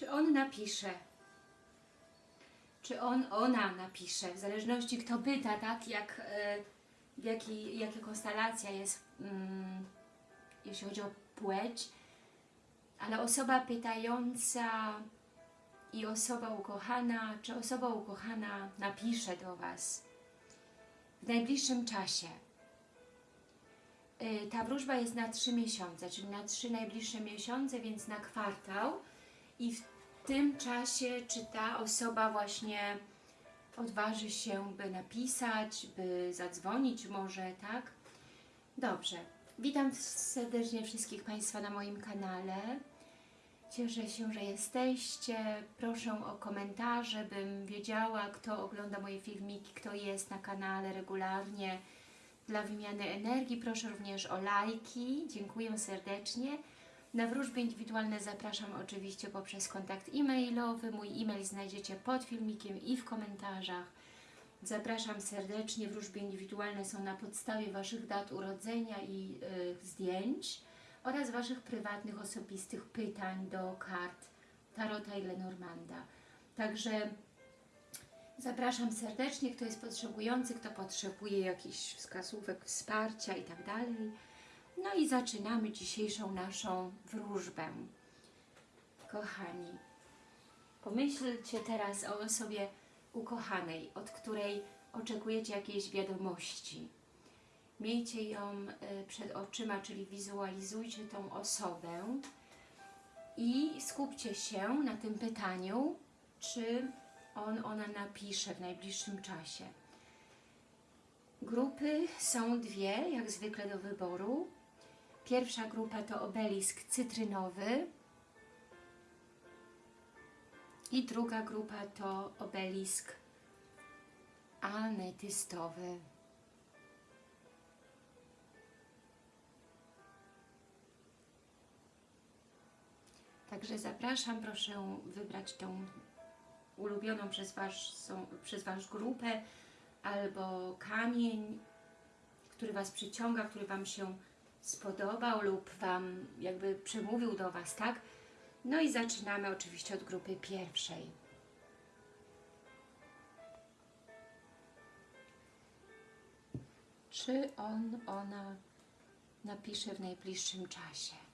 Czy on napisze? Czy on, ona napisze? W zależności kto pyta, tak? Jak, e, jaki, jaka konstelacja jest, mm, jeśli chodzi o płeć. Ale osoba pytająca i osoba ukochana, czy osoba ukochana napisze do Was w najbliższym czasie. Y, Ta wróżba jest na trzy miesiące, czyli na trzy najbliższe miesiące, więc na kwartał. I w tym czasie, czy ta osoba właśnie odważy się, by napisać, by zadzwonić może, tak? Dobrze. Witam serdecznie wszystkich Państwa na moim kanale. Cieszę się, że jesteście. Proszę o komentarze, bym wiedziała, kto ogląda moje filmiki, kto jest na kanale regularnie. Dla wymiany energii proszę również o lajki. Dziękuję serdecznie. Na wróżby indywidualne zapraszam oczywiście poprzez kontakt e-mailowy. Mój e-mail znajdziecie pod filmikiem i w komentarzach. Zapraszam serdecznie. Wróżby indywidualne są na podstawie Waszych dat urodzenia i y, zdjęć oraz Waszych prywatnych, osobistych pytań do kart Tarota i Lenormanda. Także zapraszam serdecznie, kto jest potrzebujący, kto potrzebuje jakichś wskazówek, wsparcia i tak. No i zaczynamy dzisiejszą naszą wróżbę. Kochani, pomyślcie teraz o osobie ukochanej, od której oczekujecie jakiejś wiadomości. Miejcie ją y, przed oczyma, czyli wizualizujcie tą osobę i skupcie się na tym pytaniu, czy on, ona napisze w najbliższym czasie. Grupy są dwie, jak zwykle do wyboru. Pierwsza grupa to obelisk cytrynowy i druga grupa to obelisk ametystowy. Także zapraszam, proszę wybrać tą ulubioną przez was, są, przez Was grupę albo kamień, który Was przyciąga, który Wam się spodobał lub Wam jakby przemówił do Was, tak? No i zaczynamy oczywiście od grupy pierwszej. Czy on, ona napisze w najbliższym czasie?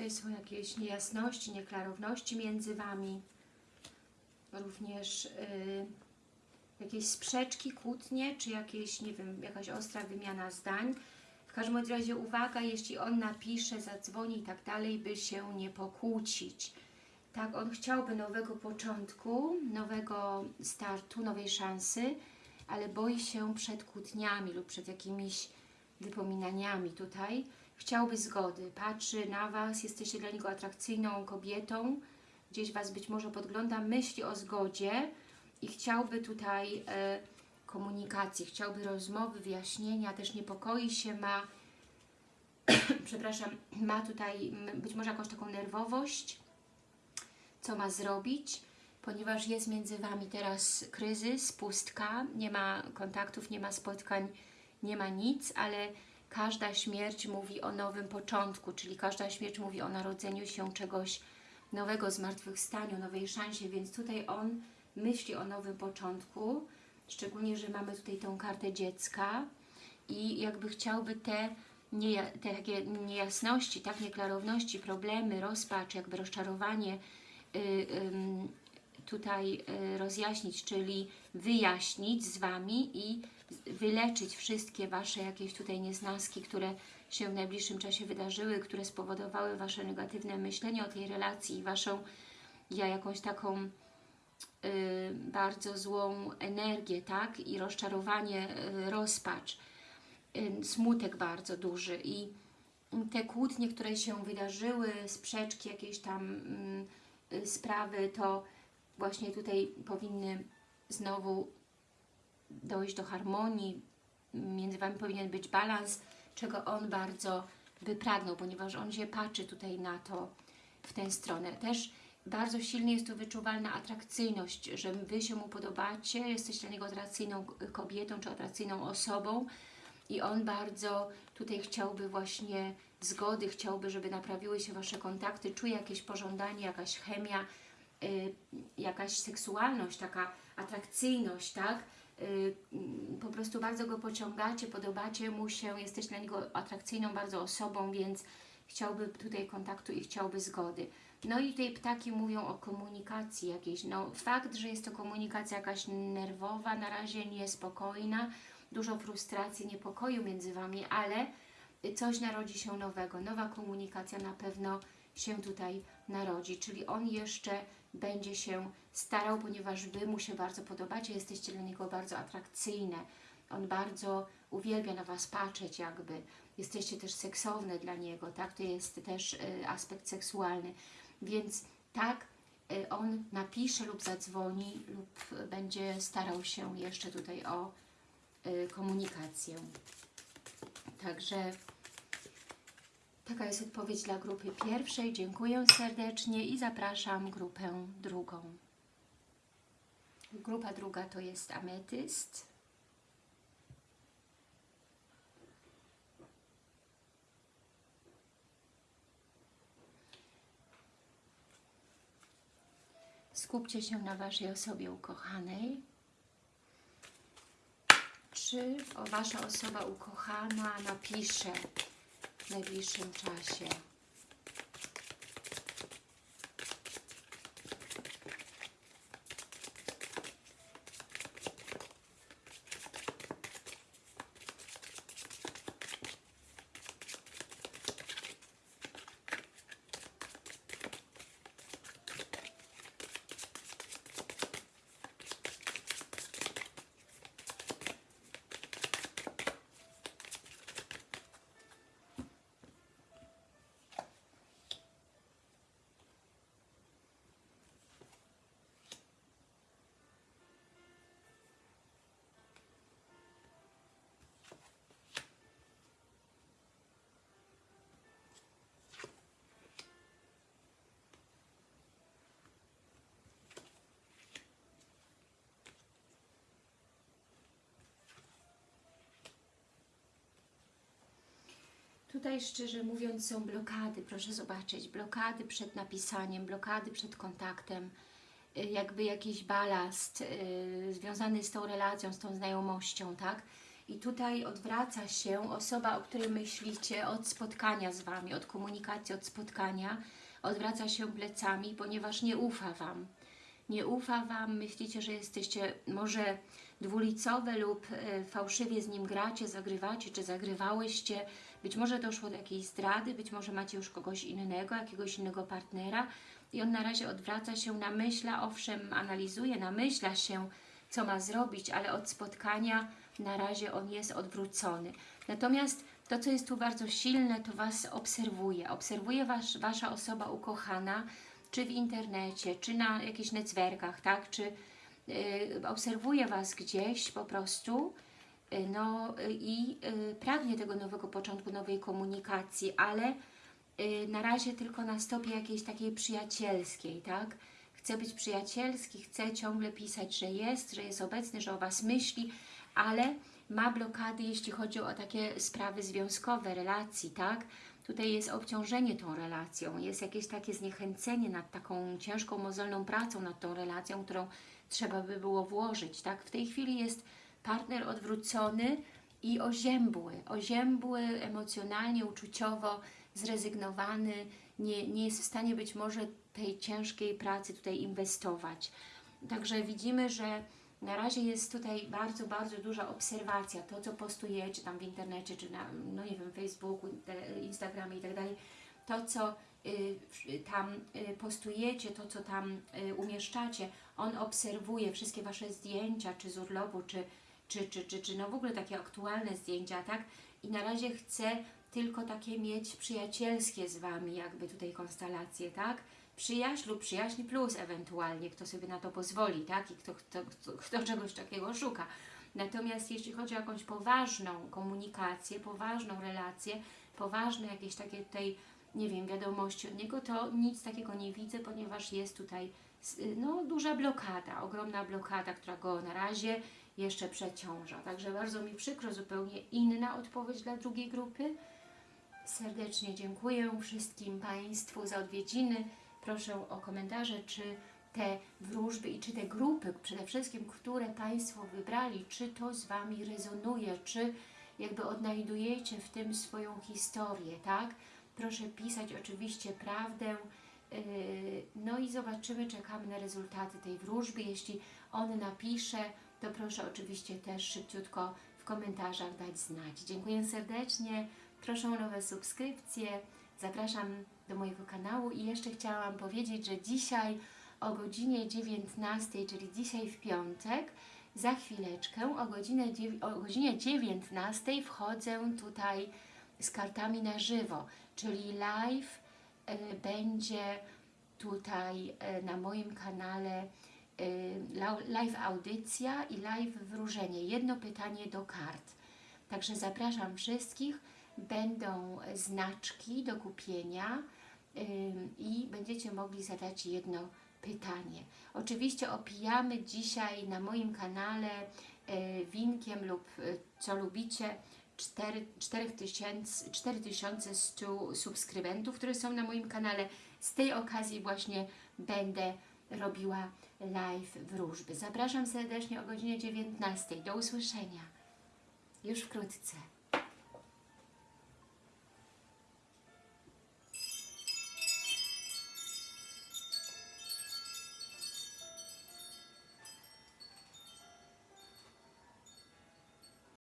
Tutaj są jakieś niejasności, nieklarowności między Wami. Również y, jakieś sprzeczki, kłótnie, czy jakieś, nie wiem, jakaś ostra wymiana zdań. W każdym razie uwaga, jeśli on napisze, zadzwoni i tak dalej, by się nie pokłócić. Tak, on chciałby nowego początku, nowego startu, nowej szansy, ale boi się przed kłótniami lub przed jakimiś wypominaniami tutaj chciałby zgody, patrzy na Was, jesteście dla niego atrakcyjną kobietą, gdzieś Was być może podgląda, myśli o zgodzie i chciałby tutaj e, komunikacji, chciałby rozmowy, wyjaśnienia, też niepokoi się, ma, przepraszam, ma tutaj być może jakąś taką nerwowość, co ma zrobić, ponieważ jest między Wami teraz kryzys, pustka, nie ma kontaktów, nie ma spotkań, nie ma nic, ale każda śmierć mówi o nowym początku, czyli każda śmierć mówi o narodzeniu się czegoś nowego, zmartwychwstaniu, nowej szansie, więc tutaj on myśli o nowym początku, szczególnie, że mamy tutaj tą kartę dziecka i jakby chciałby te, nie, te takie niejasności, tak, nieklarowności, problemy, rozpacz, jakby rozczarowanie, yy, tutaj y, rozjaśnić, czyli wyjaśnić z Wami i wyleczyć wszystkie Wasze jakieś tutaj nieznaski, które się w najbliższym czasie wydarzyły, które spowodowały Wasze negatywne myślenie o tej relacji i Waszą ja jakąś taką y, bardzo złą energię, tak? I rozczarowanie, y, rozpacz, y, smutek bardzo duży i te kłótnie, które się wydarzyły, sprzeczki, jakieś tam mm, sprawy, to właśnie tutaj powinny znowu dojść do harmonii, między Wami powinien być balans, czego on bardzo by pragnął, ponieważ on się patrzy tutaj na to w tę stronę. Też bardzo silnie jest tu wyczuwalna atrakcyjność, że Wy się mu podobacie, jesteście dla niego atrakcyjną kobietą czy atrakcyjną osobą i on bardzo tutaj chciałby właśnie zgody, chciałby, żeby naprawiły się Wasze kontakty, czuje jakieś pożądanie, jakaś chemia, jakaś seksualność, taka atrakcyjność, tak? Y, po prostu bardzo go pociągacie, podobacie mu się, jesteś dla niego atrakcyjną bardzo osobą, więc chciałby tutaj kontaktu i chciałby zgody. No i tutaj ptaki mówią o komunikacji jakiejś. No fakt, że jest to komunikacja jakaś nerwowa, na razie niespokojna, dużo frustracji, niepokoju między Wami, ale coś narodzi się nowego. Nowa komunikacja na pewno się tutaj narodzi, czyli on jeszcze będzie się starał, ponieważ Wy mu się bardzo podobacie, jesteście dla niego bardzo atrakcyjne. On bardzo uwielbia na Was patrzeć jakby. Jesteście też seksowne dla niego, tak? To jest też y, aspekt seksualny. Więc tak, y, on napisze lub zadzwoni lub będzie starał się jeszcze tutaj o y, komunikację. Także taka jest odpowiedź dla grupy pierwszej. Dziękuję serdecznie i zapraszam grupę drugą. Grupa druga to jest ametyst. Skupcie się na Waszej osobie ukochanej. Czy Wasza osoba ukochana napisze w najbliższym czasie? Tutaj szczerze mówiąc są blokady, proszę zobaczyć, blokady przed napisaniem, blokady przed kontaktem, y, jakby jakiś balast yy, związany z tą relacją, z tą znajomością, tak? I tutaj odwraca się osoba, o której myślicie od spotkania z Wami, od komunikacji, od spotkania, odwraca się plecami, ponieważ nie ufa Wam. Nie ufa Wam, myślicie, że jesteście może dwulicowe lub y, fałszywie z nim gracie, zagrywacie, czy zagrywałyście, być może doszło do jakiejś zdrady, być może macie już kogoś innego, jakiegoś innego partnera i on na razie odwraca się, namyśla, owszem, analizuje, namyśla się, co ma zrobić, ale od spotkania na razie on jest odwrócony. Natomiast to, co jest tu bardzo silne, to Was obserwuje. Obserwuje was, Wasza osoba ukochana, czy w internecie, czy na jakichś netwerkach, tak? Czy yy, obserwuje Was gdzieś po prostu, no y, i y, pragnie tego nowego początku, nowej komunikacji, ale na razie tylko na stopie jakiejś takiej przyjacielskiej, tak? Chce być przyjacielski, chce ciągle pisać, że jest, że jest obecny, że o Was myśli, ale ma blokady, jeśli chodzi o takie sprawy związkowe, relacji, tak? Tutaj jest obciążenie tą relacją, jest jakieś takie zniechęcenie nad taką ciężką, mozolną pracą nad tą relacją, którą trzeba by było włożyć, tak? W tej chwili jest partner odwrócony i oziębły, oziębły emocjonalnie, uczuciowo, zrezygnowany, nie, nie jest w stanie być może tej ciężkiej pracy tutaj inwestować. Także widzimy, że na razie jest tutaj bardzo, bardzo duża obserwacja. To, co postujecie tam w internecie, czy na, no nie wiem, Facebooku, Instagramie i tak dalej, to, co y, tam y, postujecie, to, co tam y, umieszczacie, on obserwuje wszystkie Wasze zdjęcia, czy z urlopu, czy, czy, czy, czy, czy no w ogóle takie aktualne zdjęcia, tak? I na razie chce tylko takie mieć przyjacielskie z Wami, jakby tutaj konstelacje, tak? Przyjaźń lub przyjaźń plus ewentualnie, kto sobie na to pozwoli, tak? I kto, kto, kto, kto czegoś takiego szuka. Natomiast jeśli chodzi o jakąś poważną komunikację, poważną relację, poważne jakieś takie tutaj, nie wiem, wiadomości od niego, to nic takiego nie widzę, ponieważ jest tutaj no, duża blokada, ogromna blokada, która go na razie jeszcze przeciąża. Także bardzo mi przykro, zupełnie inna odpowiedź dla drugiej grupy. Serdecznie dziękuję wszystkim Państwu za odwiedziny. Proszę o komentarze, czy te wróżby i czy te grupy, przede wszystkim, które Państwo wybrali, czy to z Wami rezonuje, czy jakby odnajdujecie w tym swoją historię, tak? Proszę pisać oczywiście prawdę. Yy, No i zobaczymy, czekamy na rezultaty tej wróżby. Jeśli on napisze, to proszę oczywiście też szybciutko w komentarzach dać znać. Dziękuję serdecznie. Proszę o nowe subskrypcje. Zapraszam do mojego kanału i jeszcze chciałam powiedzieć, że dzisiaj o godzinie 19, czyli dzisiaj w piątek, za chwileczkę o, o godzinie 19 wchodzę tutaj z kartami na żywo, czyli live e, będzie tutaj e, na moim kanale live audycja i live wróżenie. Jedno pytanie do kart. Także zapraszam wszystkich. Będą znaczki do kupienia ym, i będziecie mogli zadać jedno pytanie. Oczywiście opijamy dzisiaj na moim kanale y, winkiem lub y, co lubicie 4, 4000 4100 subskrybentów, które są na moim kanale. Z tej okazji właśnie będę robiła live wróżby. Zapraszam serdecznie o godzinie 19. Do usłyszenia już wkrótce.